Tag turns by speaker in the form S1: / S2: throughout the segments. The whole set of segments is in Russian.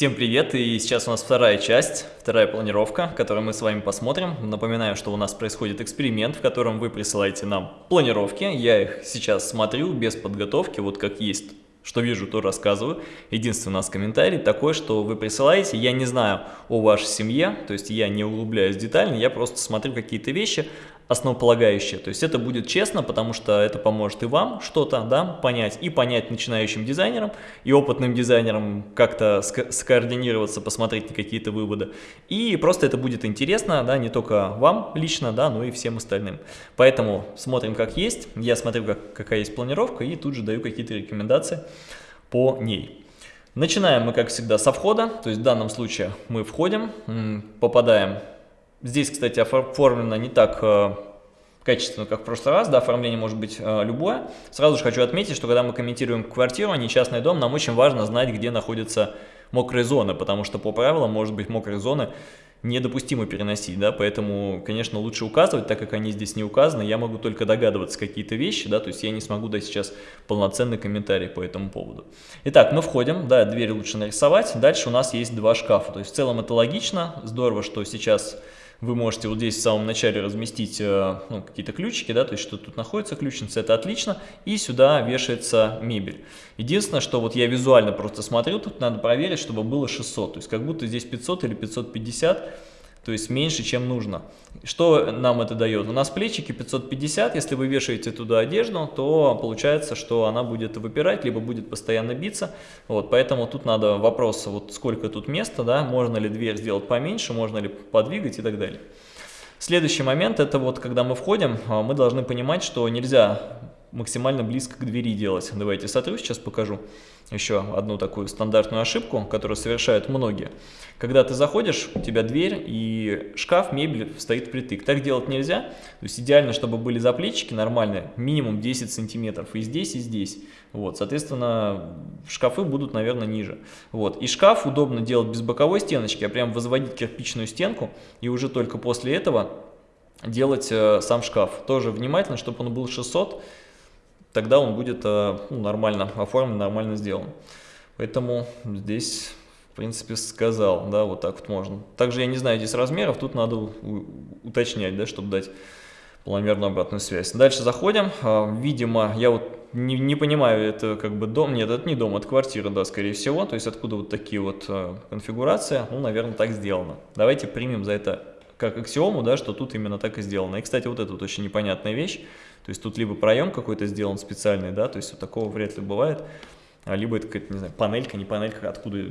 S1: Всем привет, и сейчас у нас вторая часть, вторая планировка, которую мы с вами посмотрим. Напоминаю, что у нас происходит эксперимент, в котором вы присылаете нам планировки. Я их сейчас смотрю без подготовки, вот как есть, что вижу, то рассказываю. Единственный у нас комментарий такой, что вы присылаете, я не знаю о вашей семье, то есть я не углубляюсь детально, я просто смотрю какие-то вещи, основополагающее. То есть это будет честно, потому что это поможет и вам что-то да, понять, и понять начинающим дизайнерам, и опытным дизайнерам как-то скоординироваться, посмотреть какие-то выводы. И просто это будет интересно, да, не только вам лично, да, но и всем остальным. Поэтому смотрим как есть, я смотрю, как, какая есть планировка, и тут же даю какие-то рекомендации по ней. Начинаем мы, как всегда, со входа, то есть в данном случае мы входим, попадаем Здесь, кстати, оформлено не так э, качественно, как в прошлый раз, да, оформление может быть э, любое. Сразу же хочу отметить, что когда мы комментируем квартиру, а не частный дом, нам очень важно знать, где находятся мокрые зоны, потому что по правилам, может быть, мокрые зоны недопустимо переносить, да, поэтому, конечно, лучше указывать, так как они здесь не указаны, я могу только догадываться какие-то вещи, да, то есть я не смогу дать сейчас полноценный комментарий по этому поводу. Итак, мы входим, да, дверь лучше нарисовать, дальше у нас есть два шкафа, то есть в целом это логично, здорово, что сейчас вы можете вот здесь в самом начале разместить э, ну, какие-то ключики, да, то есть что тут находится ключница, это отлично, и сюда вешается мебель. Единственное, что вот я визуально просто смотрю, тут надо проверить, чтобы было 600, то есть как будто здесь 500 или 550, то есть меньше, чем нужно. Что нам это дает? У нас плечики 550, если вы вешаете туда одежду, то получается, что она будет выпирать, либо будет постоянно биться. Вот, поэтому тут надо вопрос, вот сколько тут места, да, можно ли дверь сделать поменьше, можно ли подвигать и так далее. Следующий момент, это вот когда мы входим, а, мы должны понимать, что нельзя максимально близко к двери делать. Давайте сотру, сейчас покажу еще одну такую стандартную ошибку, которую совершают многие. Когда ты заходишь, у тебя дверь и шкаф, мебель стоит впритык. Так делать нельзя. То есть идеально, чтобы были заплечики нормальные, минимум 10 сантиметров и здесь, и здесь. Вот, соответственно, шкафы будут, наверное, ниже. Вот. И шкаф удобно делать без боковой стеночки, а прям возводить кирпичную стенку и уже только после этого делать э, сам шкаф. Тоже внимательно, чтобы он был 600 тогда он будет э, ну, нормально оформлен, нормально сделан. Поэтому здесь, в принципе, сказал, да, вот так вот можно. Также я не знаю здесь размеров, тут надо уточнять, да, чтобы дать планомерную обратную связь. Дальше заходим, а, видимо, я вот не, не понимаю, это как бы дом, нет, это не дом, это квартира, да, скорее всего, то есть откуда вот такие вот э, конфигурации, ну, наверное, так сделано. Давайте примем за это как аксиому, да, что тут именно так и сделано. И, кстати, вот это вот очень непонятная вещь, то есть тут либо проем какой-то сделан специальный, да, то есть вот такого вряд ли бывает, а либо это какая-то, не знаю, панелька, не панелька, откуда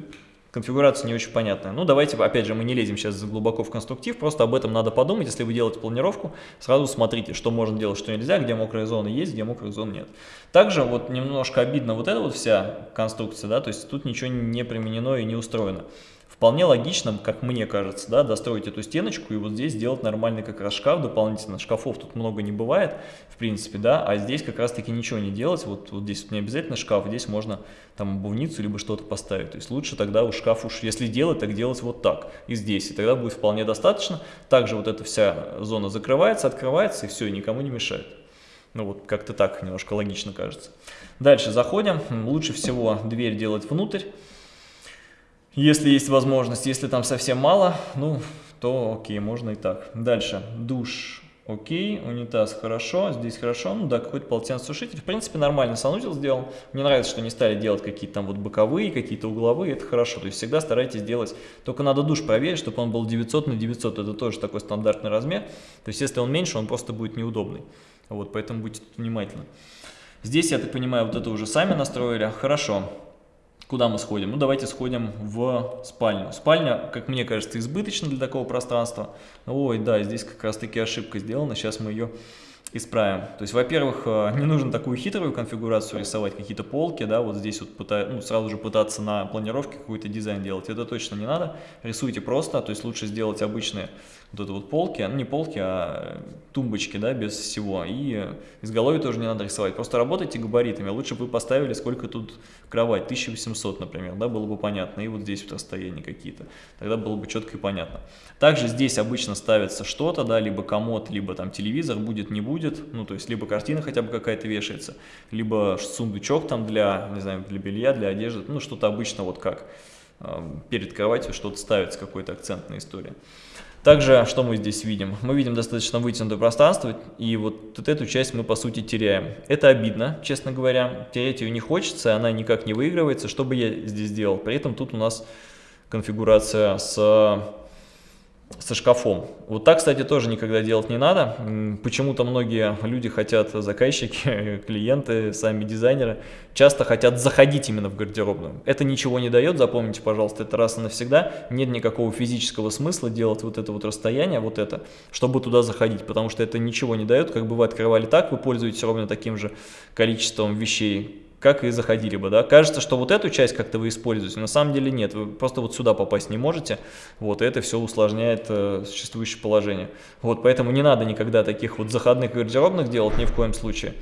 S1: конфигурация не очень понятная. Ну, давайте, опять же, мы не лезем сейчас глубоко в конструктив, просто об этом надо подумать. Если вы делаете планировку, сразу смотрите, что можно делать, что нельзя, где мокрые зоны есть, где мокрых зон нет. Также вот немножко обидно вот эта вот вся конструкция, да, то есть тут ничего не применено и не устроено. Вполне логично, как мне кажется, да, достроить эту стеночку и вот здесь сделать нормальный как раз шкаф дополнительно. Шкафов тут много не бывает, в принципе, да, а здесь как раз таки ничего не делать. Вот, вот здесь не обязательно шкаф, здесь можно там обувницу либо что-то поставить. То есть лучше тогда у шкаф уж, если делать, так делать вот так и здесь. И тогда будет вполне достаточно. Также вот эта вся зона закрывается, открывается и все, и никому не мешает. Ну вот как-то так немножко логично кажется. Дальше заходим. Лучше всего дверь делать внутрь если есть возможность. Если там совсем мало, ну, то окей, можно и так. Дальше. Душ. Окей, унитаз хорошо, здесь хорошо, ну да, какой-то полотенцесушитель. В принципе, нормально санузел сделал. Мне нравится, что не стали делать какие-то там вот боковые, какие-то угловые, это хорошо. То есть всегда старайтесь делать, только надо душ проверить, чтобы он был 900 на 900, это тоже такой стандартный размер. То есть если он меньше, он просто будет неудобный. Вот, поэтому будьте внимательны. Здесь, я так понимаю, вот это уже сами настроили. Хорошо. Куда мы сходим? Ну, давайте сходим в спальню. Спальня, как мне кажется, избыточна для такого пространства. Ой, да, здесь как раз-таки ошибка сделана. Сейчас мы ее исправим. То есть, во-первых, э, не нужно такую хитрую конфигурацию рисовать, какие-то полки, да, вот здесь вот пыта... ну, сразу же пытаться на планировке какой-то дизайн делать. Это точно не надо. Рисуйте просто, то есть лучше сделать обычные вот это вот полки, ну не полки, а тумбочки, да, без всего. И изголовье тоже не надо рисовать. Просто работайте габаритами. Лучше бы вы поставили, сколько тут кровать, 1800, например, да, было бы понятно. И вот здесь вот расстояния какие-то. Тогда было бы четко и понятно. Также здесь обычно ставится что-то, да, либо комод, либо там телевизор, будет, не будет. Ну, то есть, либо картина хотя бы какая-то вешается, либо сундучок там для, не знаю, для белья, для одежды, ну, что-то обычно вот как перед кроватью что-то ставится, какой-то акцент на истории. Также, что мы здесь видим? Мы видим достаточно вытянутое пространство, и вот, вот эту часть мы, по сути, теряем. Это обидно, честно говоря. Терять ее не хочется, она никак не выигрывается. Что бы я здесь делал? При этом тут у нас конфигурация с со шкафом. Вот так, кстати, тоже никогда делать не надо. Почему-то многие люди хотят, заказчики, клиенты, сами дизайнеры, часто хотят заходить именно в гардеробную. Это ничего не дает, запомните, пожалуйста, это раз и навсегда. Нет никакого физического смысла делать вот это вот расстояние, вот это, чтобы туда заходить, потому что это ничего не дает. Как бы вы открывали так, вы пользуетесь ровно таким же количеством вещей, как и заходили бы, да. Кажется, что вот эту часть как-то вы используете, на самом деле нет, вы просто вот сюда попасть не можете, вот, и это все усложняет э, существующее положение. Вот, поэтому не надо никогда таких вот заходных гардеробных делать ни в коем случае.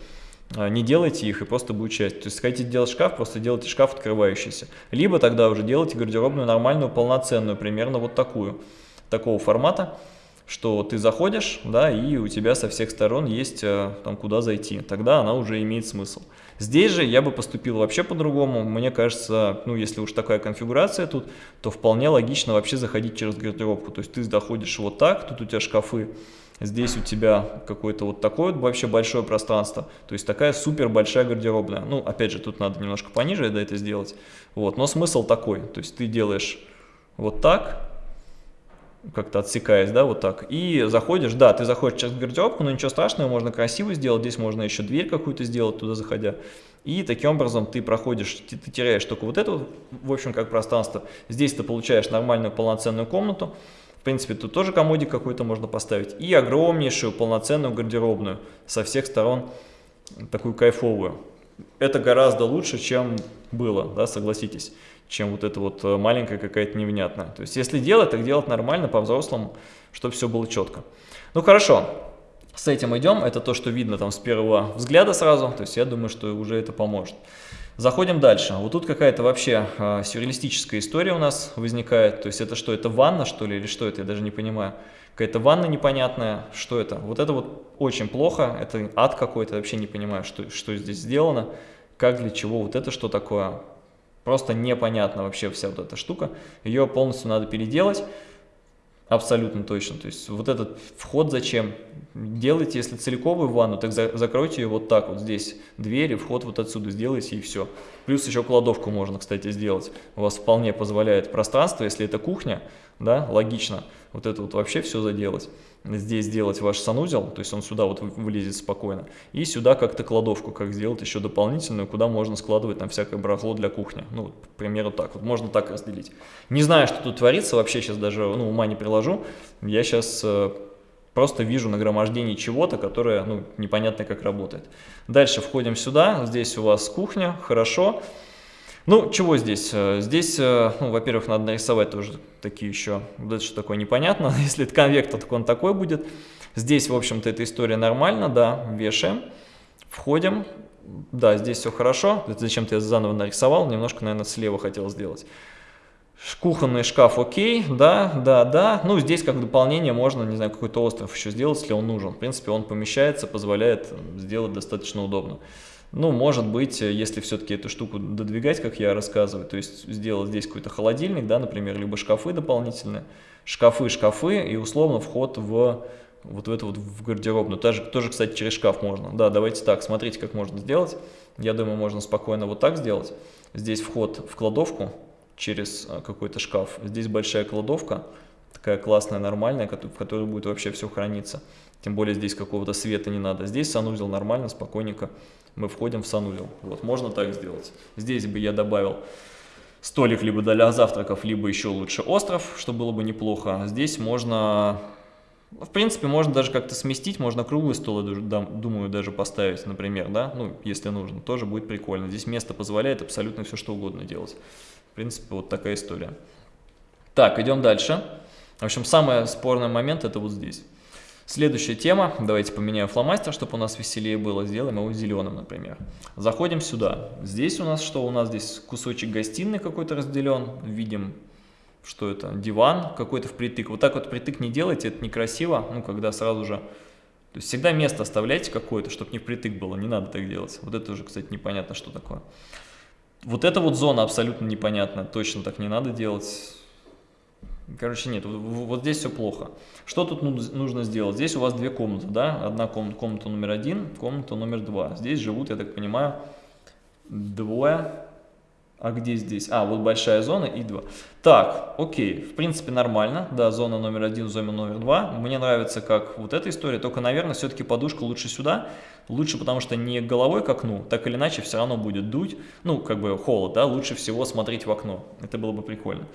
S1: А, не делайте их и просто будет часть. То есть, хотите делать шкаф, просто делайте шкаф открывающийся. Либо тогда уже делайте гардеробную нормальную, полноценную, примерно вот такую, такого формата, что ты заходишь, да, и у тебя со всех сторон есть э, там куда зайти. Тогда она уже имеет смысл. Здесь же я бы поступил вообще по-другому. Мне кажется, ну если уж такая конфигурация тут, то вполне логично вообще заходить через гардеробку. То есть ты заходишь вот так, тут у тебя шкафы, здесь у тебя какое-то вот такое вот вообще большое пространство. То есть такая супер большая гардеробная. Ну опять же, тут надо немножко пониже да, это сделать. Вот, но смысл такой. То есть ты делаешь вот так, как-то отсекаясь, да, вот так, и заходишь, да, ты заходишь через гардеробку, но ничего страшного, можно красиво сделать, здесь можно еще дверь какую-то сделать туда заходя, и таким образом ты проходишь, ты, ты теряешь только вот это, в общем, как пространство, здесь ты получаешь нормальную полноценную комнату, в принципе, тут тоже комодик какой-то можно поставить, и огромнейшую полноценную гардеробную со всех сторон, такую кайфовую. Это гораздо лучше, чем было, да, согласитесь чем вот это вот э, маленькая какая-то невнятная. То есть если делать, так делать нормально, по-взрослому, чтобы все было четко. Ну хорошо, с этим идем. Это то, что видно там с первого взгляда сразу. То есть я думаю, что уже это поможет. Заходим дальше. Вот тут какая-то вообще э, сюрреалистическая история у нас возникает. То есть это что, это ванна что ли или что это, я даже не понимаю. Какая-то ванна непонятная, что это? Вот это вот очень плохо, это ад какой-то, вообще не понимаю, что, что здесь сделано, как, для чего, вот это что такое. Просто непонятно вообще вся вот эта штука. Ее полностью надо переделать. Абсолютно точно. То есть вот этот вход зачем? Делайте, если целиковую ванну, так за, закройте ее вот так вот здесь. Двери, вход вот отсюда сделайте и все. Плюс еще кладовку можно, кстати, сделать. У вас вполне позволяет пространство, если это кухня, да, логично вот это вот вообще все заделать. Здесь сделать ваш санузел, то есть он сюда вот вылезет спокойно. И сюда как-то кладовку, как сделать еще дополнительную, куда можно складывать там всякое барахло для кухни. Ну, к примеру, так вот, можно так разделить. Не знаю, что тут творится, вообще сейчас даже ну, ума не приложу. Я сейчас э, просто вижу нагромождение чего-то, которое ну, непонятно как работает. Дальше входим сюда, здесь у вас кухня, хорошо. Хорошо. Ну, чего здесь? Э, здесь, э, ну, во-первых, надо нарисовать тоже такие еще, вот что такое непонятно, если это конвектор, то он такой будет. Здесь, в общем-то, эта история нормально, да, вешаем, входим, да, здесь все хорошо, зачем-то я заново нарисовал, немножко, наверное, слева хотел сделать. Кухонный шкаф окей, да, да, да. Ну, здесь как дополнение можно, не знаю, какой-то остров еще сделать, если он нужен. В принципе, он помещается, позволяет сделать достаточно удобно. Ну, может быть, если все-таки эту штуку додвигать, как я рассказываю, то есть сделать здесь какой-то холодильник, да, например, либо шкафы дополнительные, шкафы, шкафы и условно вход в вот в эту вот в гардеробную. Тоже, тоже, кстати, через шкаф можно. Да, давайте так, смотрите, как можно сделать. Я думаю, можно спокойно вот так сделать. Здесь вход в кладовку через а, какой-то шкаф. Здесь большая кладовка, такая классная, нормальная, в которой будет вообще все храниться. Тем более здесь какого-то света не надо. Здесь санузел нормально, спокойненько мы входим в санузел. Вот, можно так сделать. Здесь бы я добавил столик либо для завтраков, либо еще лучше остров, что было бы неплохо. Здесь можно, в принципе, можно даже как-то сместить, можно круглый стол, думаю, даже поставить, например, да, ну, если нужно, тоже будет прикольно. Здесь место позволяет абсолютно все, что угодно делать. В принципе, вот такая история. Так, идем дальше. В общем, самый спорный момент это вот здесь. Следующая тема, давайте поменяю фломастер, чтобы у нас веселее было, сделаем его зеленым, например. Заходим сюда, здесь у нас что? У нас здесь кусочек гостиной какой-то разделен, видим, что это, диван какой-то впритык. Вот так вот впритык не делайте, это некрасиво, ну, когда сразу же... То есть всегда место оставляйте какое-то, чтобы не впритык было, не надо так делать. Вот это уже, кстати, непонятно, что такое. Вот эта вот зона абсолютно непонятна, точно так не надо делать. Короче, нет, вот здесь все плохо. Что тут нужно сделать? Здесь у вас две комнаты, да? Одна комната, комната номер один, комната номер два. Здесь живут, я так понимаю, двое. А где здесь? А, вот большая зона и два. Так, окей, в принципе нормально. Да, зона номер один, зона номер два. Мне нравится, как вот эта история. Только, наверное, все-таки подушка лучше сюда. Лучше, потому что не головой к окну, так или иначе все равно будет дуть. Ну, как бы холод, да, лучше всего смотреть в окно. Это было бы прикольно.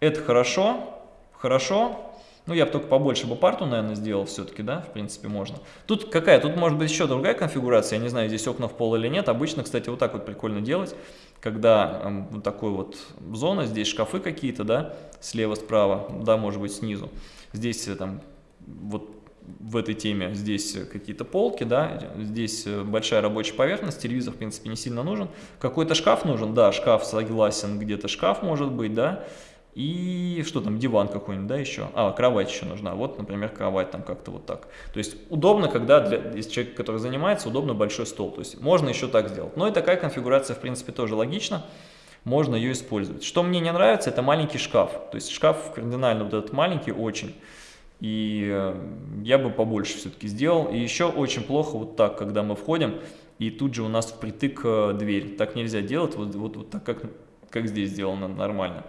S1: Это хорошо, хорошо. Ну, я бы только побольше бы парту, наверное, сделал все-таки, да, в принципе, можно. Тут какая? Тут может быть еще другая конфигурация, я не знаю, здесь окна в пол или нет. Обычно, кстати, вот так вот прикольно делать, когда э, вот такой вот зона, здесь шкафы какие-то, да, слева, справа, да, может быть, снизу. Здесь э, там вот в этой теме здесь какие-то полки, да, здесь э, большая рабочая поверхность, телевизор, в принципе, не сильно нужен. Какой-то шкаф нужен, да, шкаф согласен, где-то шкаф может быть, да, и что там, диван какой-нибудь, да, еще? А, кровать еще нужна. Вот, например, кровать там как-то вот так. То есть удобно, когда для если человек, который занимается, удобно большой стол. То есть можно еще так сделать. Но и такая конфигурация, в принципе, тоже логична. Можно ее использовать. Что мне не нравится, это маленький шкаф. То есть шкаф кардинально вот этот маленький очень. И э, я бы побольше все-таки сделал. И еще очень плохо вот так, когда мы входим, и тут же у нас впритык э, дверь. Так нельзя делать, вот, вот, вот так, как, как здесь сделано нормально.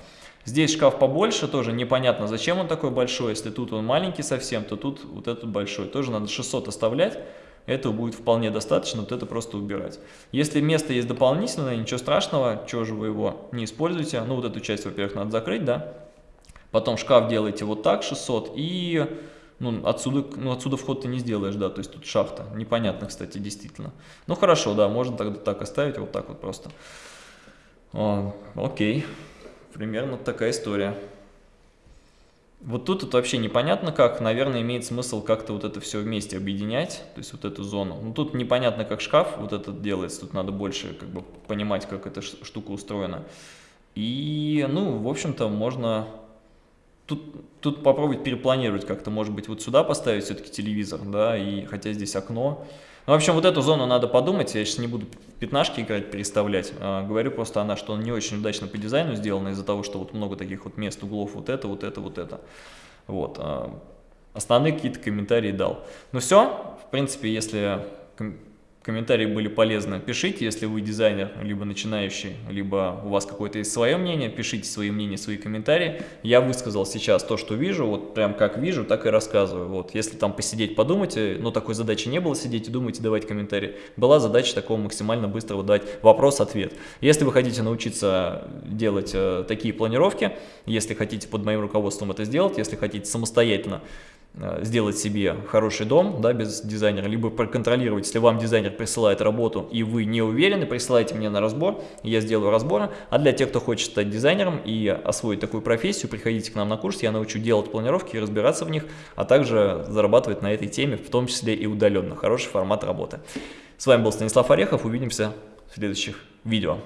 S1: Здесь шкаф побольше, тоже непонятно, зачем он такой большой. Если тут он маленький совсем, то тут вот этот большой. Тоже надо 600 оставлять. Этого будет вполне достаточно, вот это просто убирать. Если место есть дополнительное, ничего страшного, чего же вы его не используете. Ну, вот эту часть, во-первых, надо закрыть, да. Потом шкаф делаете вот так, 600, и ну, отсюда, ну, отсюда вход ты не сделаешь, да, то есть тут шахта. Непонятно, кстати, действительно. Ну, хорошо, да, можно тогда так оставить, вот так вот просто. О, окей. Примерно такая история. Вот тут это вообще непонятно как, наверное, имеет смысл как-то вот это все вместе объединять, то есть вот эту зону. Ну тут непонятно как шкаф вот этот делается, тут надо больше как бы понимать, как эта штука устроена. И, ну, в общем-то, можно тут, тут попробовать перепланировать как-то, может быть, вот сюда поставить все-таки телевизор, да, и хотя здесь окно, ну, в общем, вот эту зону надо подумать, я сейчас не буду пятнашки играть, переставлять, а, говорю просто она, что он не очень удачно по дизайну сделана из-за того, что вот много таких вот мест, углов, вот это, вот это, вот это. Вот. А, основные какие-то комментарии дал. Ну все, в принципе, если комментарии были полезны, пишите, если вы дизайнер, либо начинающий, либо у вас какое-то есть свое мнение, пишите свои мнения, свои комментарии. Я высказал сейчас то, что вижу, вот прям как вижу, так и рассказываю. Вот, если там посидеть, подумайте, но такой задачи не было сидеть и думать и давать комментарии. Была задача такого максимально быстрого дать вопрос-ответ. Если вы хотите научиться делать э, такие планировки, если хотите под моим руководством это сделать, если хотите самостоятельно сделать себе хороший дом да, без дизайнера, либо проконтролировать, если вам дизайнер присылает работу и вы не уверены, присылайте мне на разбор, я сделаю разборы. А для тех, кто хочет стать дизайнером и освоить такую профессию, приходите к нам на курс, я научу делать планировки и разбираться в них, а также зарабатывать на этой теме, в том числе и удаленно. Хороший формат работы. С вами был Станислав Орехов, увидимся в следующих видео.